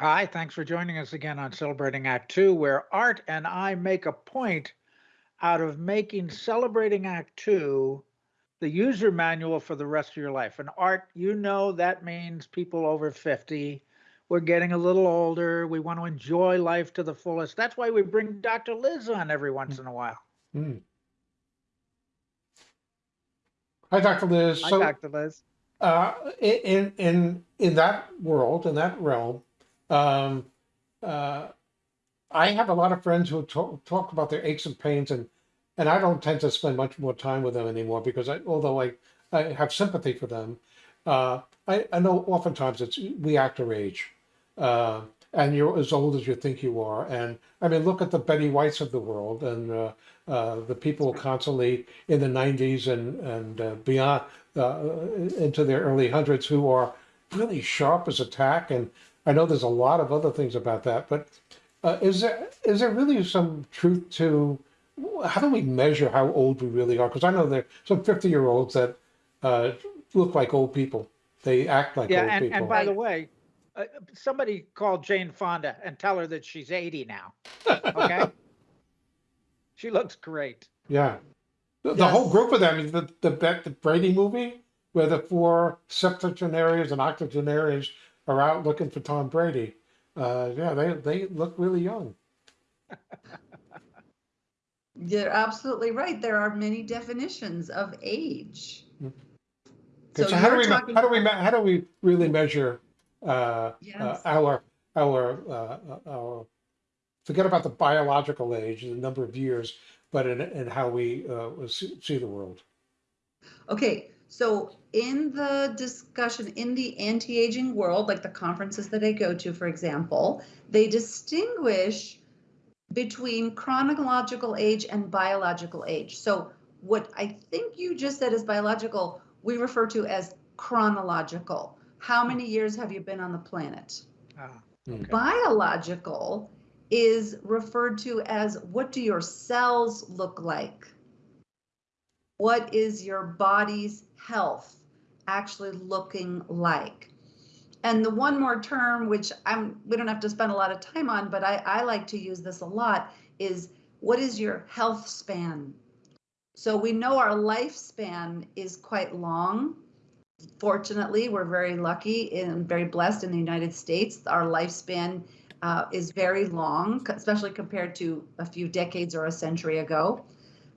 Hi, thanks for joining us again on Celebrating Act Two, where Art and I make a point out of making Celebrating Act Two the user manual for the rest of your life. And Art, you know that means people over 50. We're getting a little older. We want to enjoy life to the fullest. That's why we bring Dr. Liz on every once in a while. Hmm. Hi, Dr. Liz. Hi, So, Dr. Liz. uh, in in in that world, in that realm, um, uh, I have a lot of friends who talk, talk about their aches and pains, and and I don't tend to spend much more time with them anymore because I, although I I have sympathy for them, uh, I I know oftentimes it's we act our age, uh, and you're as old as you think you are, and I mean look at the Betty Whites of the world and uh, uh, the people constantly in the 90s and and uh, beyond uh, into their early hundreds who are really sharp as a tack, and I know there's a lot of other things about that, but uh, is there is there really some truth to how do we measure how old we really are? Because I know there are some 50 year olds that uh, look like old people. They act like Yeah, old and, people. and by the way, uh, somebody call Jane Fonda and tell her that she's 80 now. Okay? she looks great. yeah. The, the whole group of them, the, the, the Brady movie, where the four septuagenarians and octogenarians are out looking for Tom Brady. Uh, yeah, they, they look really young. You're absolutely right. There are many definitions of age. Okay, so, how do we talking how do we how do we really measure uh, uh, our our uh, our forget about the biological age, the number of years, but in, in how we uh, see, see the world. Okay, so in the discussion in the anti-aging world, like the conferences that I go to, for example, they distinguish between chronological age and biological age. So what I think you just said is biological, we refer to as chronological. How many years have you been on the planet? Ah, okay. Biological is referred to as what do your cells look like? What is your body's health actually looking like? And the one more term, which I'm we don't have to spend a lot of time on, but I, I like to use this a lot, is what is your health span? So we know our lifespan is quite long. Fortunately, we're very lucky and very blessed in the United States. Our lifespan uh, is very long, especially compared to a few decades or a century ago.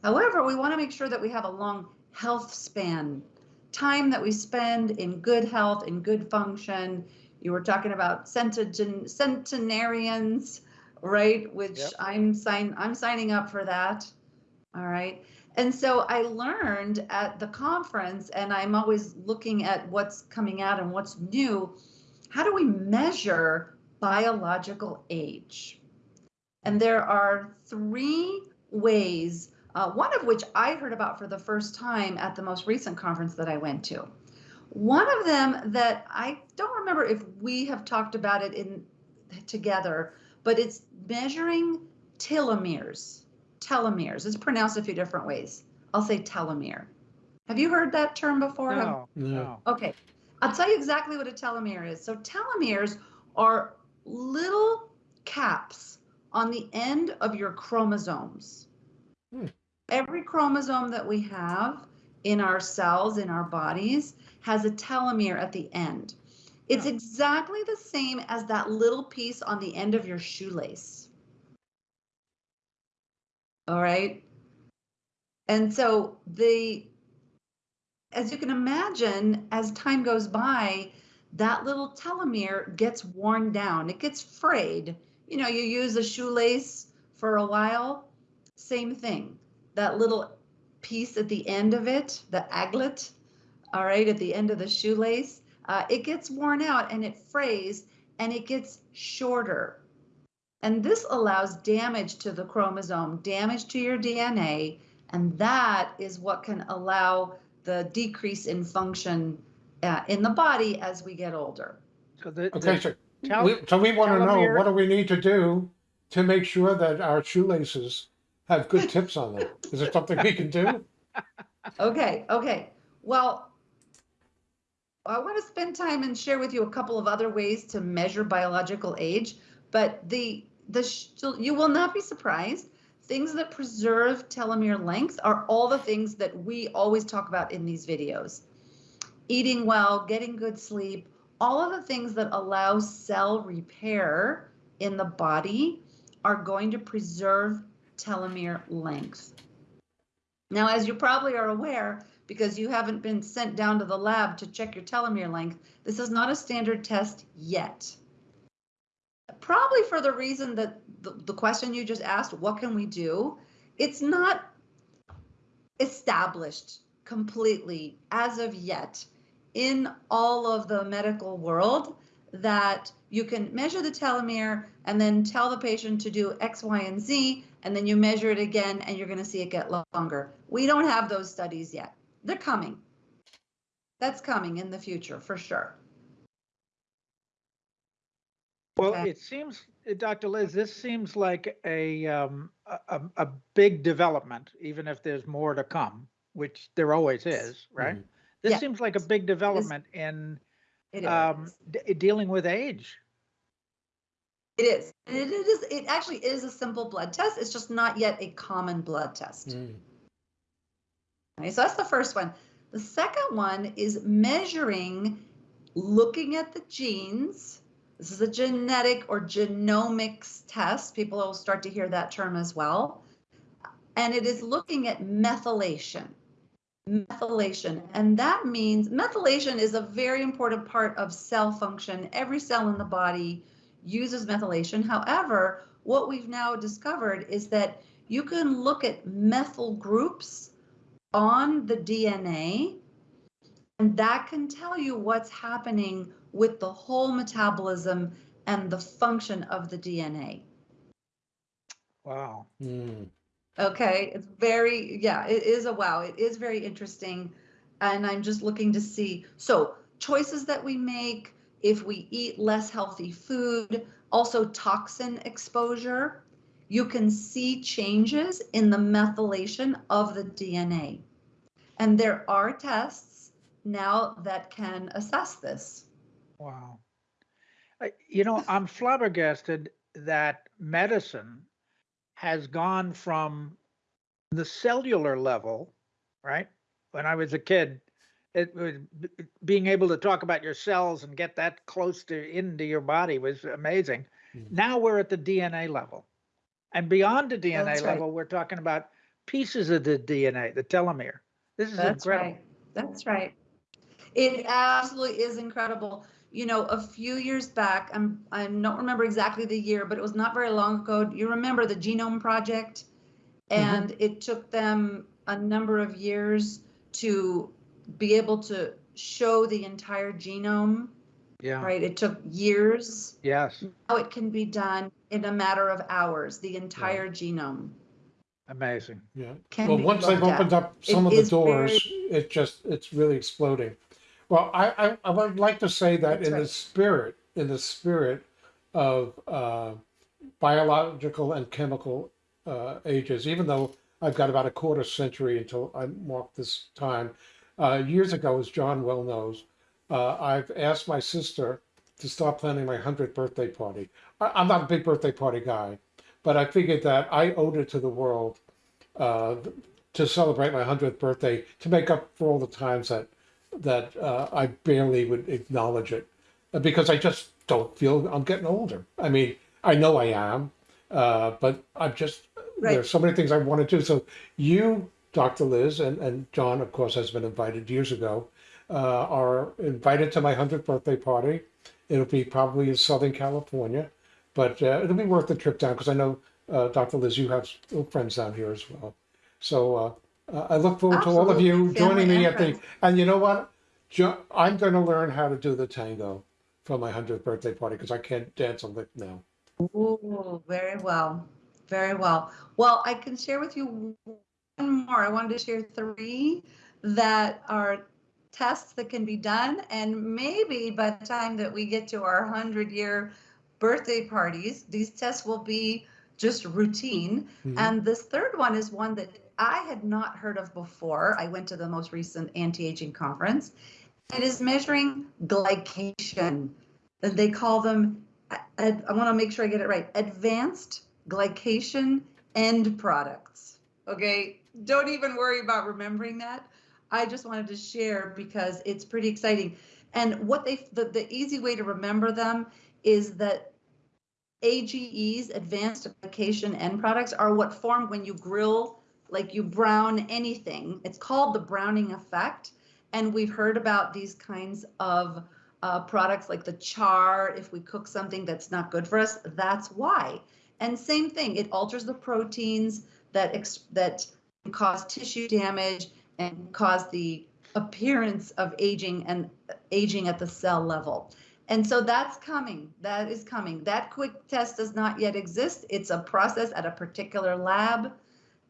However, we want to make sure that we have a long health span, time that we spend in good health, in good function. You were talking about centegen- centenarians, right? Which Yep. I'm sign I'm signing up for that. All right. And so I learned at the conference, and I'm always looking at what's coming out and what's new. How do we measure biological age? And there are three ways, uh, one of which I heard about for the first time at the most recent conference that I went to. One of them that I don't remember if we have talked about it in together, but it's measuring telomeres. Telomeres. It's pronounced a few different ways. I'll say telomere. Have you heard that term before? No, No. no. Okay, I'll tell you exactly what a telomere is. So telomeres are little caps on the end of your chromosomes. Hmm. Every chromosome that we have in our cells, in our bodies, has a telomere at the end. It's Oh. exactly the same as that little piece on the end of your shoelace. All right. And so the as you can imagine, as time goes by, that little telomere gets worn down. It gets frayed. You know, you use a shoelace for a while, same thing. That little piece at the end of it, the aglet, all right, at the end of the shoelace, uh, it gets worn out and it frays and it gets shorter. And this allows damage to the chromosome, damage to your DNA, and that is what can allow the decrease in function uh, in the body as we get older. So the, Okay, the so tel- we, so we want to know telomere- what do we need to do to make sure that our shoelaces have good tips on them? Is there something we can do? Okay, okay. Well, I want to spend time and share with you a couple of other ways to measure biological age, but the the you will not be surprised. Things that preserve telomere length are all the things that we always talk about in these videos. Eating well, getting good sleep, all of the things that allow cell repair in the body are going to preserve telomere length. Now, as you probably are aware, because you haven't been sent down to the lab to check your telomere length, this is not a standard test yet. Probably for the reason that the, the question you just asked, what can we do? It's not established completely as of yet in all of the medical world that you can measure the telomere and then tell the patient to do X, Y, and Z, and then you measure it again and you're going to see it get longer. We don't have those studies yet. They're coming. That's coming in the future for sure. Well, Okay. it seems, uh, Dr. Liz, this seems like a, um, a, a- a big development, even if there's more to come, which there always is, right? Mhm. This Yeah. seems like a big development in, um, d- dealing with age. It is. It is. It actually is a simple blood test. It's just not yet a common blood test. Mm. Okay, so that's the first one. The second one is measuring, looking at the genes. This is a genetic or genomics test. People will start to hear that term as well. And it is looking at methylation. Methylation. And that means methylation is a very important part of cell function. Every cell in the body uses methylation. However, what we've now discovered is that you can look at methyl groups on the DNA, and that can tell you what's happening with the whole metabolism and the function of the DNA. Wow. Mm. Okay, it's very, yeah, it is a wow. It is very interesting. And I'm just looking to see. So, choices that we make, if we eat less healthy food, also toxin exposure, you can see changes in the methylation of the DNA. And there are tests now that can assess this. Wow. You know, I'm flabbergasted that medicine has gone from the cellular level, right? When I was a kid, it was b- b- being able to talk about your cells and get that close to into your body was amazing. Mm. Now we're at the DNA level. And beyond the DNA That's right. level, we're talking about pieces of the DNA, the telomere. This is That's incredible. right. That's right. It absolutely is incredible. You know, a few years back, I'm I don't remember exactly the year, but it was not very long ago. You remember the Genome Project? And it took them a number of years to be able to show the entire genome, Yeah. right? It took years. Yes. Now it can be done in a matter of hours, the entire genome. Amazing. Yeah. Can Well, once they've looked opened up It some of the is very- doors, it just, it's really exploding. Well, I, I, I would like to say that That's in the spirit, in the spirit of uh, biological and chemical uh, ages, even though I've got about a quarter century until I mark this time, uh, years ago, as John well knows, uh, I've asked my sister to start planning my 100th birthday party. I, I'm not a big birthday party guy, but I figured that I owed it to the world uh, to celebrate my 100th birthday to make up for all the times that that uh, I barely would acknowledge it uh, because I just don't feel I'm getting older. I mean, I know I am, uh, but I'm just Right. there's so many things I want to do. So you, Dr. Liz, and, and John, of course, has been invited years ago, uh, are invited to my 100th birthday party. It'll be probably in Southern California, but uh, it'll be worth the trip down because I know, uh, Dr. Liz, you have friends down here as well. So uh, uh, I look forward to all of you Absolutely, joining family me at the. And you know what? Jo- I'm going to learn how to do the tango for my 100th birthday party because I can't dance a lick now. Ooh, very well. Very well. Well, I can share with you more. I wanted to share three that are tests that can be done. And maybe by the time that we get to our 100 year birthday parties, these tests will be just routine. Mhm. And this third one is one that I had not heard of before. I went to the most recent anti aging conference. It is measuring glycation. And They call them, I, I want to make sure I get it right, advanced glycation end products. Okay, don't even worry about remembering that. I just wanted to share because it's pretty exciting. And what they, the, the easy way to remember them is that AGEs, advanced glycation end products, are what form when you grill, like you brown anything. It's called the browning effect. And we've heard about these kinds of uh, products like the char, if we cook something that's not good for us, that's why. And same thing, it alters the proteins that ex- that cause tissue damage and cause the appearance of aging and aging at the cell level. And so that's coming. That is coming. That quick test does not yet exist. It's a process at a particular lab,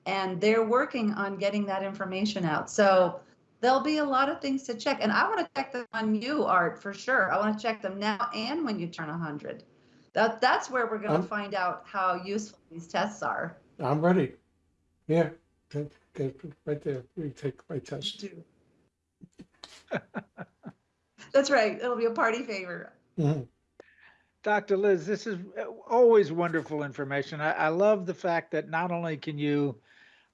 and they're working on getting that information out. So there'll be a lot of things to check. And I want to check them on you, Art, for sure. I want to check them now and when you turn 100. That, that's where we're going to find out how useful these tests are. I'm ready. Yeah, take- take it right there. We take my test. That's right. It'll be a party favor. Mhm. Dr. Liz, this is uh, always wonderful information. I, I love the fact that not only can you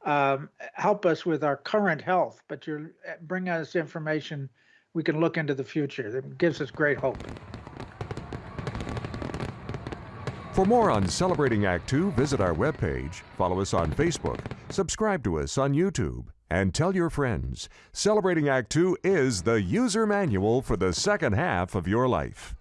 um, help us with our current health, but you're uh, bringing us information we can look into the future. That gives us great hope. For more on Celebrating Act Two, visit our webpage, follow us on Facebook, subscribe to us on YouTube, and tell your friends. Celebrating Act Two is the user manual for the second half of your life.